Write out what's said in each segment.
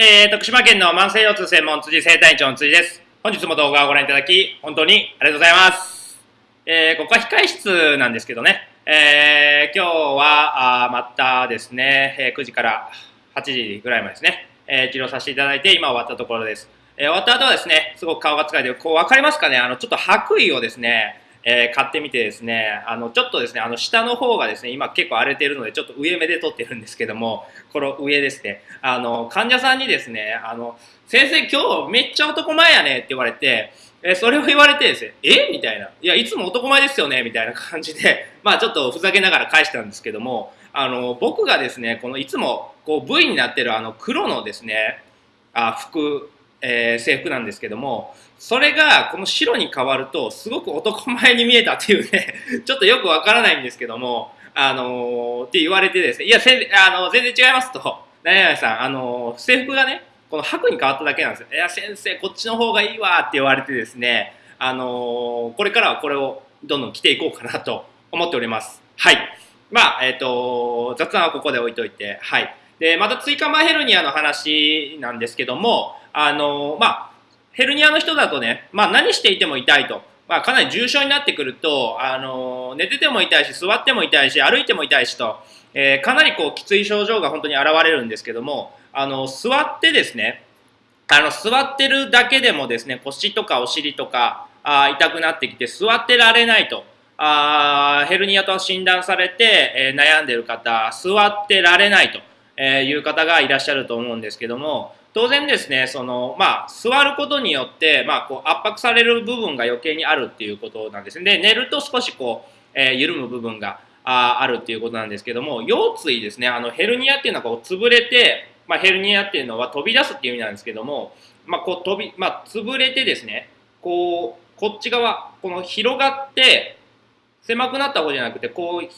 えー、徳島県の慢性腰痛専門辻生体院長の辻です。本日も動画をご覧いただき、本当にありがとうございます。えー、ここは控室なんですけどね、えー、今日は、あまたですね、え、9時から8時ぐらいまでですね、えー、治療させていただいて、今終わったところです。え、終わった後はですね、すごく顔が疲れて、こう、わかりますかね？あの、ちょっと白衣をですね、えー、買ってみてですね、あの、ちょっとですね、あの、下の方がですね、今結構荒れてるので、ちょっと上目で撮ってるんですけども、この上ですね、あの、患者さんにですね、あの、先生今日めっちゃ男前やねって言われて、えそれを言われてですね、え？みたいな。いや、いつも男前ですよねみたいな感じで、まあちょっとふざけながら返したんですけども、あの、僕がですね、このいつもこう V になってるあの黒のですね、あ服、えー、制服なんですけども、それがこの白に変わると、すごく男前に見えたっていうね、ちょっとよくわからないんですけども、あのー、って言われてですね、いや、せあの全然違いますと、何々さん、あのー、制服がね、この白に変わっただけなんですよ。いや、先生、こっちの方がいいわって言われてですね、あの、これからはこれをどんどん着ていこうかなと 思っております。はい。まあ、えっ、と、雑談はここで置いといて、はい。で、また椎間板ヘルニアの話なんですけども、あのまあ、ヘルニアの人だとね、まあ、何していても痛いと。まあ、かなり重症になってくると、あの寝てても痛いし、座っても痛いし、歩いても痛いしと、えー、かなりこうきつい症状が本当に現れるんですけども、あの座ってですね、あの座ってるだけでもですね、腰とかお尻とかあ痛くなってきて座ってられないと。あヘルニアと診断されて、えー、悩んでる方、座ってられないと、えいう方がいらっしゃると思うんですけども、当然ですね、その、まあ、座ることによって、まあ、こう、圧迫される部分が余計にあるっていうことなんですね。で、寝ると少しこう、えー、緩む部分がああるっていうことなんですけども、腰椎ですね、あの、ヘルニアっていうのはこう、潰れて、まあ、ヘルニアっていうのは飛び出すっていう意味なんですけども、まあ、こう、飛び、まあ、潰れてですね、こう、こっち側、この広がって、狭くなった方じゃなくて、こう、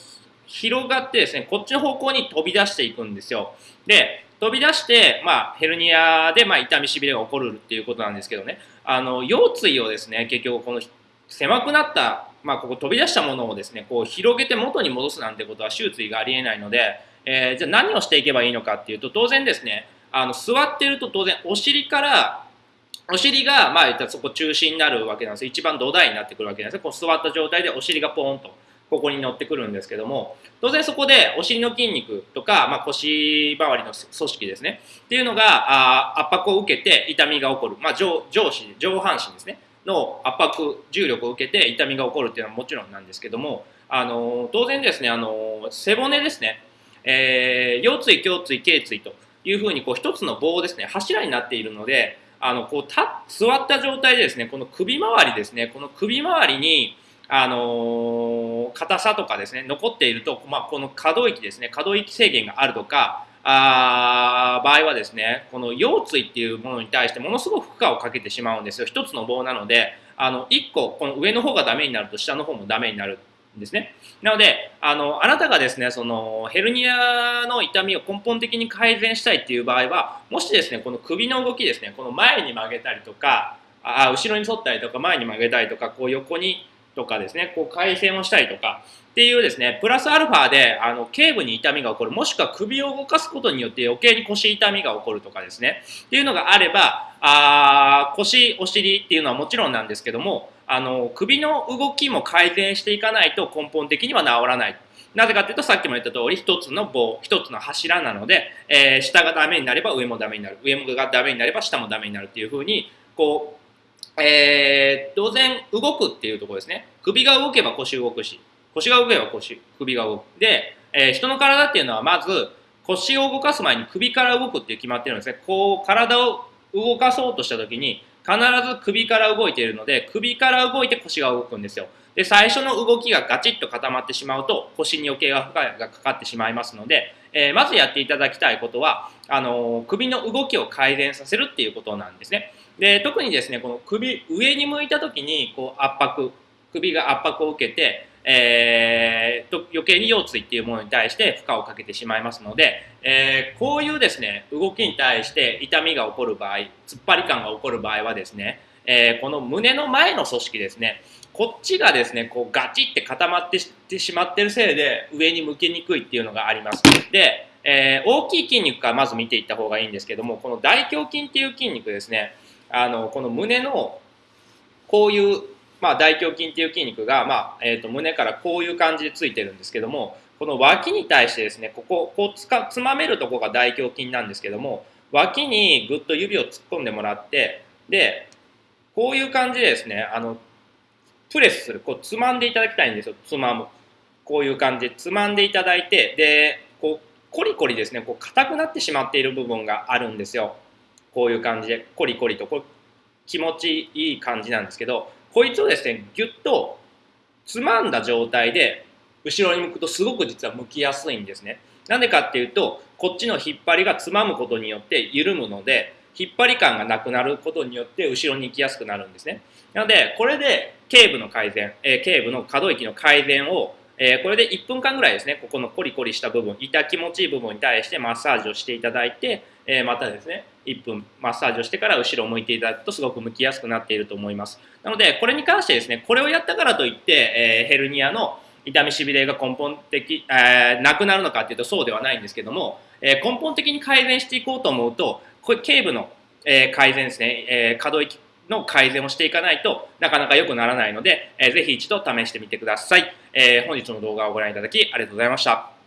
広がってですね、こっちの方向に飛び出していくんですよ。で、飛び出して、まあ、ヘルニアで、まあ、痛みしびれが起こるっていうことなんですけどね、あの、腰椎をですね、結局この狭くなった、まあ、ここ飛び出したものをですね、こう広げて元に戻すなんてことは手術がありえないので、えー、じゃあ何をしていけばいいのかっていうと、当然ですね、あの、座ってると当然お尻からお尻が、まあ、そこ中心になるわけなんです一番土台になってくるわけなんですこう座った状態でお尻がポーンとここに乗ってくるんですけども、当然そこでお尻の筋肉とか、まあ、腰周りの組織ですね、っていうのがあ圧迫を受けて痛みが起こる、まあ上、上肢、上半身ですね、の圧迫、重力を受けて痛みが起こるっていうのはもちろんなんですけども、あの当然ですね、あの背骨ですね、えー、腰椎、胸椎、頸椎というふうにこう一つの棒ですね、柱になっているので、あのこうた座った状態でですね、この首周りですね、この首周りにあの硬さとかですね、残っていると、まあ、この可動域ですね、可動域制限があるとか、あ場合はですね、この腰椎っていうものに対してものすごく負荷をかけてしまうんですよ。一つの棒なので、あの、一個、この上の方がダメになると下の方もダメになるんですね。なので、あの、あなたがですね、その、ヘルニアの痛みを根本的に改善したいっていう場合は、もしですね、この首の動きですね、この前に曲げたりとか、あ後ろに反ったりとか、前に曲げたりとか、こう横にとかですね、こう回線をしたりとかっていうですね、プラスアルファであの頸部に痛みが起こる、もしくは首を動かすことによって余計に腰痛みが起こるとかですね、っていうのがあれば、あ腰、お尻っていうのはもちろんなんですけども、あの首の動きも改善していかないと根本的には治らない。なぜかというと、さっきも言った通り、一つの棒、一つの柱なので、えー、下がダメになれば上もダメになる。上もがダメになれば下もダメになるっていうふうに、こう、えー、当然動くっていうところですね。首が動けば腰動くし、腰が動けば腰、首が動く。で、えー、人の体っていうのはまず腰を動かす前に首から動くって決まってるんですね。こう体を動かそうとした時に必ず首から動いているので、首から動いて腰が動くんですよ。で、最初の動きがガチッと固まってしまうと腰に余計が負荷がかかってしまいますので、えー、まずやっていただきたいことは、あのー、首の動きを改善させるっていうことなんですね。で、特にですね、この首、上に向いた時に、こう、圧迫、首が圧迫を受けて、えー、と余計に腰椎っていうものに対して負荷をかけてしまいますので、えー、こういうですね、動きに対して痛みが起こる場合、突っ張り感が起こる場合はですね、えー、この胸の前の組織ですね、こっちがですね、こうガチって固まってしまってるせいで上に向けにくいっていうのがあります。で、えー、大きい筋肉からまず見ていった方がいいんですけども、この大胸筋っていう筋肉ですね、あの、この胸の、こういう、まあ、大胸筋っていう筋肉が、まあ、えっ、ー、と、胸からこういう感じでついてるんですけども、この脇に対してですね、ここ、こうつか、つまめるとこが大胸筋なんですけども、脇にぐっと指を突っ込んでもらって、で、こういう感じでですね、あの、プレスする、こう、つまんでいただきたいんですよ、つまむ。こういう感じでつまんでいただいて、で、こう、コリコリですね、こう、硬くなってしまっている部分があるんですよ。こういう感じで、コリコリと、これ、気持ちいい感じなんですけど、こいつをですね、ぎゅっとつまんだ状態で、後ろに向くとすごく実は向きやすいんですね。なんでかっていうと、こっちの引っ張りがつまむことによって緩むので、引っ張り感がなくなることによって後ろに行きやすくなるんですね。なので、これで頸部の改善、えー、頸部の可動域の改善をえー、これで1分間ぐらいですね、ここのコリコリした部分、痛気持ちいい部分に対してマッサージをしていただいて、えー、またですね、1分マッサージをしてから後ろを向いていただくとすごく向きやすくなっていると思います。なので、これに関してですね、これをやったからといって、え、ヘルニアの痛みしびれが根本的、えー、なくなるのかっていうとそうではないんですけども、えー、根本的に改善していこうと思うと、これ頸部の、えー、改善ですね、え、可動域の改善をしていかないとなかなか良くならないので、えー、ぜひ一度試してみてください。え、本日の動画をご覧いただきありがとうございました。